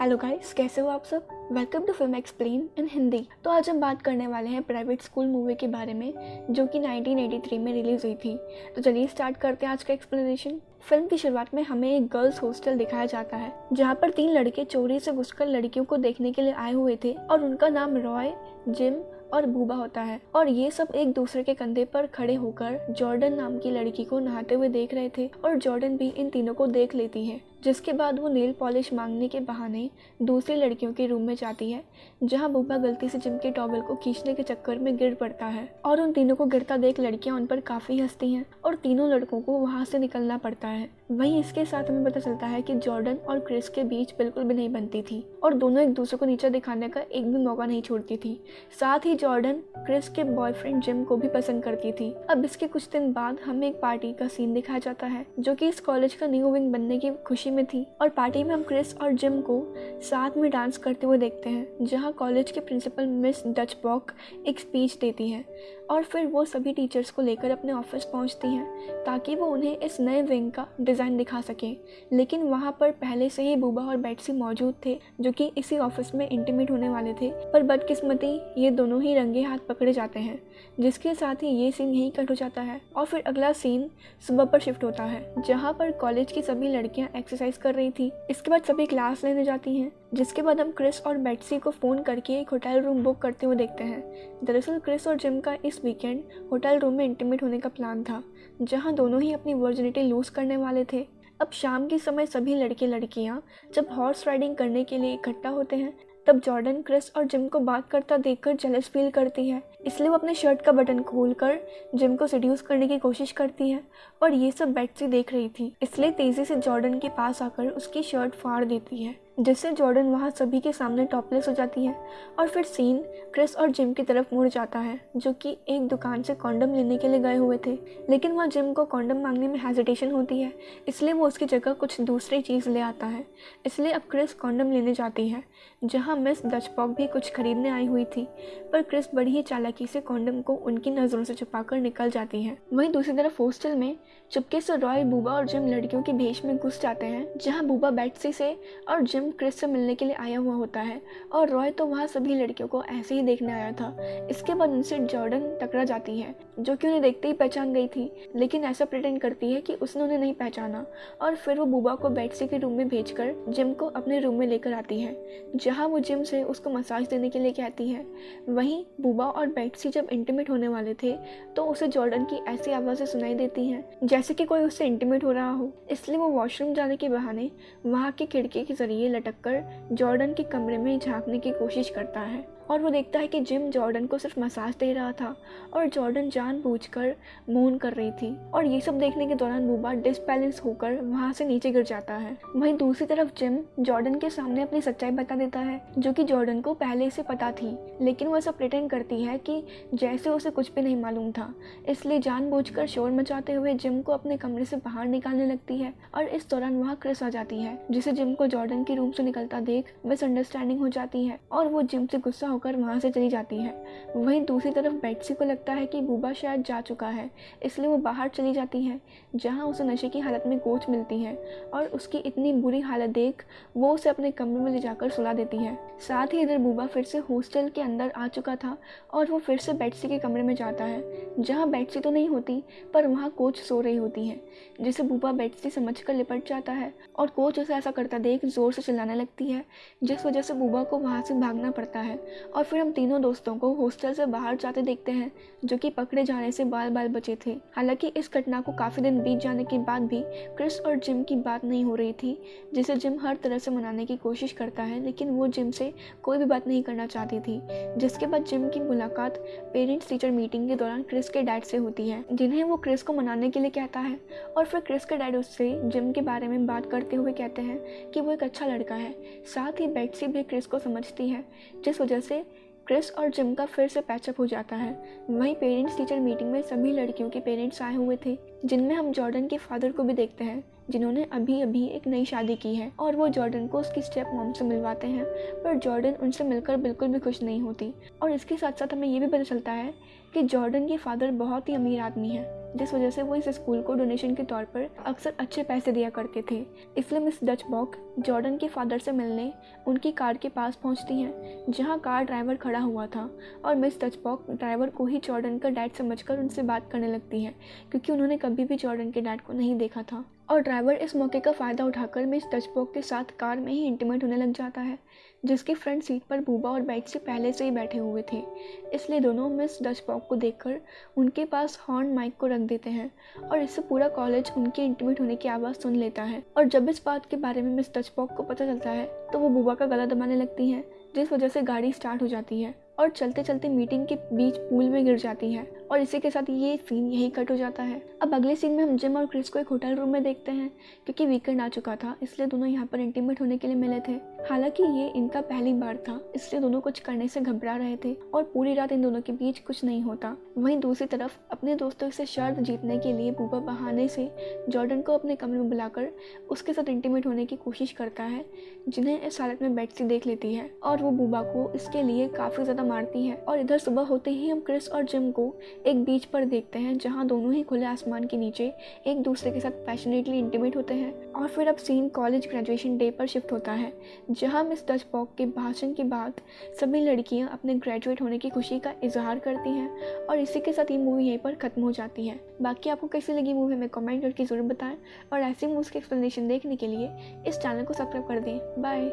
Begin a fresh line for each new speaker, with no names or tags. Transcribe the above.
Hello guys कैसे हो आप सब? Welcome to film explain in Hindi तो आज हम बात करने वाले हैं प्राइवेट स्कूल मूवी के बारे में, जो कि 1983 में रिलीज़ हुई थी। तो चलिए स्टार्ट करते हैं आज का एक्सप्लेनेशन फ़िल्म की शुरुआत में हमें एक गर्ल्स हॉस्टल दिखाया जाता है, जहाँ पर तीन लड़के चोरी से घुसकर लड़कियों को देखने के लिए आए हुए थे, और उनका नाम रॉय जिम और बूबा होता है। और ये सब एक दूसरे के कंधे पर खड़े होकर जॉर्डन नाम की लड़की को नहाते हुए देख रहे थे, और जॉर्डन भी इन तीनों को देख लेती है। जिसके बाद वो नील पॉलिश मांगने के बहाने दूसरी लड़कियों के रूम में जाती है, जहाँ बुबा गलती से जिम के टॉवल को खींचने के चक्कर में गिर पड़ता है और उन तीनों को गिरता देख लड़कियाँ उन पर काफ़ी हंसती हैं और तीनों लड़कों को वहाँ से निकलना पड़ता है। वहीं इसके साथ हमें पता चलता है कि जॉर्डन और क्रिस के बीच बिल्कुल भी नहीं बनती थी और दोनों एक दूसरे को नीचे दिखाने का एक भी मौका नहीं छोड़ती थी। साथ ही जॉर्डन क्रिस के बॉयफ्रेंड जिम को भी पसंद करती थी। अब इसके कुछ दिन बाद हमें एक पार्टी का सीन दिखाया जाता है, जो कि इस कॉलेज का न्यू विंग बनने की खुशी खुशी में थी और पार्टी में हम क्रिस और जिम को साथ में डांस करते हुए देखते हैं, जहाँ कॉलेज के प्रिंसिपल मिस डच बॉक एक स्पीच देती हैं और फिर वो सभी टीचर्स को लेकर अपने ऑफ़िस पहुँचती हैं ताकि वो उन्हें इस नए विंग का डिज़ाइन दिखा सकें। लेकिन वहाँ पर पहले से ही बूबा और बैटसी मौजूद थे, जो कि इसी ऑफ़िस में इंटीमेट होने वाले थे। पर बदकिस्मती, ये दोनों ही रंगे हाथ पकड़े जाते हैं, जिसके साथ ही ये सीन यहीं कट हो जाता है। और फिर अगला सीन सुबह पर शिफ्ट होता है, जहाँ पर कॉलेज की सभी लड़कियाँ एक्सरसाइज कर रही थी। इसके बाद सभी क्लास लेने जाती हैं। जिसके बाद हम क्रिस और बेट्सी को फ़ोन करके एक होटल रूम बुक करते हुए देखते हैं। दरअसल क्रिस और जिम का इस वीकेंड होटल रूम में इंटीमेट होने का प्लान था, जहाँ दोनों ही अपनी वर्जिनिटी लूज़ करने वाले थे। अब शाम के समय सभी लड़के लड़कियाँ जब हॉर्स राइडिंग करने के लिए इकट्ठा होते हैं तब जॉर्डन क्रिस और जिम को बात करता देखकर जेलस फील करती है। इसलिए वो अपने शर्ट का बटन खोलकर जिम को सड्यूस करने की कोशिश करती है और ये सब बेटसी देख रही थी। इसलिए तेज़ी से जॉर्डन के पास आकर उसकी शर्ट फाड़ देती है। जिससे जॉर्डन वहाँ सभी के सामने टॉपलेस हो जाती है और फिर सीन क्रिस और जिम की तरफ़ मुड़ जाता है, जो कि एक दुकान से कॉन्डम लेने के लिए गए हुए थे। लेकिन वहाँ जिम को कॉन्डम मांगने में हेजिटेशन होती है, इसलिए वो उसकी जगह कुछ दूसरी चीज़ ले आता है। इसलिए अब क्रिस कॉन्डम लेने जाती है, जहाँ मिस डचपॉक भी कुछ खरीदने आई हुई थी, पर क्रिस बड़ी ही चालाकी से कॉन्डम को उनकी नज़रों से छुपाकर निकल जाती है। वहीं दूसरी तरफ़ हॉस्टल में चुपके से रॉय बूबा और जिम लड़कियों के भेष में घुस जाते हैं, जहाँ बूबा बैटसी से और जिम क्रिस से मिलने के लिए आया हुआ होता है और रॉय तो वहाँ सभी लड़कियों को ऐसे ही देखने आया था। इसके बाद उनसे जॉर्डन टकरा जाती है, जो कि उन्हें देखते ही पहचान गई थी, लेकिन ऐसा प्रिटेंड करती है कि उसने उन्हें नहीं पहचाना। और फिर वो बुबा को बेटसी के रूम में भेजकर जिम को अपने रूम में लेकर आती है, जहाँ वो जिम से उसको मसाज देने के लिए कहती है। वहीं बुबा और बेटसी जब इंटीमेट होने वाले थे तो उसे जॉर्डन की ऐसी आवाज़ें सुनाई देती हैं, जैसे कि कोई उससे इंटीमेट हो रहा हो। इसलिए वो वॉशरूम जाने के बहाने वहाँ की खिड़की के ज़रिए लटक कर जॉर्डन के कमरे में झांकने की कोशिश करता है। और वो देखता है कि जिम जॉर्डन को सिर्फ़ मसाज दे रहा था और जॉर्डन जानबूझकर मौन कर रही थी और ये सब देखने के दौरान बूबा डिसबैलेंस होकर वहाँ से नीचे गिर जाता है। वहीं दूसरी तरफ़ जिम जॉर्डन के सामने अपनी सच्चाई बता देता है, जो कि जॉर्डन को पहले से पता थी, लेकिन वो ऐसा प्रिटेंड करती है कि जैसे उसे कुछ भी नहीं मालूम था। इसलिए जानबूझकर शोर मचाते हुए जिम को अपने कमरे से बाहर निकालने लगती है और इस दौरान वहाँ क्रिस आ जाती है, जिसे जिम को जॉर्डन के रूम से निकलता देख मिसअंडरस्टैंडिंग हो जाती है और वो जिम से गुस्सा होकर वहाँ से चली जाती है। वहीं दूसरी तरफ़ बेटसी को लगता है कि बूबा शायद जा चुका है, इसलिए वो बाहर चली जाती है, जहाँ उसे नशे की हालत में कोच मिलती है और उसकी इतनी बुरी हालत देख वो उसे अपने कमरे में ले जाकर सुला देती है। साथ ही इधर बूबा फिर से हॉस्टल के अंदर आ चुका था और वो फिर से बेटसी के कमरे में जाता है, जहाँ बेटसी तो नहीं होती, पर वहाँ कोच सो रही होती है, जिसे बूबा बेटसी समझ कर लिपट जाता है और कोच उसे ऐसा करता देख ज़ोर से चिल्लाने लगती है, जिस वजह से बूबा को वहाँ से भागना पड़ता है और फिर हम तीनों दोस्तों को हॉस्टल से बाहर जाते देखते हैं, जो कि पकड़े जाने से बाल बाल बचे थे। हालाँकि इस घटना को काफ़ी दिन बीत जाने के बाद भी क्रिस और जिम की बात नहीं हो रही थी, जिसे जिम हर तरह से मनाने की कोशिश करता है, लेकिन वो जिम से कोई भी बात नहीं करना चाहती थी। जिसके बाद जिम की मुलाकात पेरेंट्स टीचर मीटिंग के दौरान क्रिस के डैड से होती है, जिन्हें वो क्रिस को मनाने के लिए कहता है। और फिर क्रिस के डैड उससे जिम के बारे में बात करते हुए कहते हैं कि वो एक अच्छा लड़का है, साथ ही बेटसी भी क्रिस को समझती है, जिस वजह से क्रिस और जिम का फिर से पैचअप हो जाता है। वहीं पेरेंट्स टीचर मीटिंग में सभी लड़कियों के पेरेंट्स आए हुए थे, जिनमें हम जॉर्डन के फादर को भी देखते हैं, जिन्होंने अभी अभी एक नई शादी की है और वो जॉर्डन को उसकी स्टेप मॉम से मिलवाते हैं। पर जॉर्डन उनसे मिलकर बिल्कुल भी खुश नहीं होती। और इसके साथ साथ हमें ये भी पता चलता है कि जॉर्डन के फादर बहुत ही अमीर आदमी है। जिस वजह से वो इस स्कूल को डोनेशन के तौर पर अक्सर अच्छे पैसे दिया करते थे। इसलिए मिस डच बॉक जॉर्डन के फादर से मिलने उनकी कार के पास पहुँचती हैं, जहाँ कार ड्राइवर खड़ा हुआ था और मिस डच बॉक ड्राइवर को ही जॉर्डन का डैड समझकर उनसे बात करने लगती हैं, क्योंकि उन्होंने कभी भी जॉर्डन के डैड को नहीं देखा था। और ड्राइवर इस मौके का फ़ायदा उठाकर मिस डचबॉक के साथ कार में ही इंटीमेट होने लग जाता है, जिसकी फ्रंट सीट पर बूबा और बैग से पहले से ही बैठे हुए थे। इसलिए दोनों मिस डचबॉक को देखकर उनके पास हॉर्न माइक को रख देते हैं और इससे पूरा कॉलेज उनके इंटीमेट होने की आवाज़ सुन लेता है। और जब इस बात के बारे में मिस डचबॉक को पता चलता है तो वो बूबा का गला दबाने लगती हैं, जिस वजह से गाड़ी स्टार्ट हो जाती है और चलते चलते मीटिंग के बीच पूल में गिर जाती है। और इसी के साथ ये सीन यही कट हो जाता है। अब अगले सीन में हम जिम और क्रिस को एक होटल रूम में देखते हैं, क्योंकि वीकेंड आ चुका था, इसलिए दोनों यहाँ पर इंटीमेट होने के लिए मिले थे। हालाँकि ये इनका पहली बार था, इसलिए दोनों कुछ करने से घबरा रहे थे, और पूरी रात इन दोनों के बीच कुछ नहीं होता। वहीं दूसरी तरफ़, अपने दोस्तों से शर्त जीतने के लिए बूबा बहाने से जॉर्डन को अपने कमरे में बुलाकर उसके साथ इंटीमेट होने की कोशिश करता है, जिन्हें इस हालत में बेटसी देख लेती है, और वो बूबा को इसके लिए काफ़ी ज़्यादा मारती है। और इधर सुबह होते ही हम क्रिस और जिम को एक बीच पर देखते हैं, जहाँ दोनों ही खुले आसमान के नीचे एक दूसरे के साथ पैशनेटली इंटीमेट होते हैं। और फिर अब सीन कॉलेज ग्रेजुएशन डे पर शिफ्ट होता है, जहाँ मिस डच पॉक के भाषण के बाद सभी लड़कियाँ अपने ग्रेजुएट होने की खुशी का इजहार करती हैं और इसी के साथ ये मूवी यहीं पर ख़त्म हो जाती है। बाकी आपको कैसी लगी मूवी हमें कमेंट करके ज़रूर बताएँ और ऐसी मूवीज़ की एक्सप्लेनेशन देखने के लिए इस चैनल को सब्सक्राइब कर दें। बाय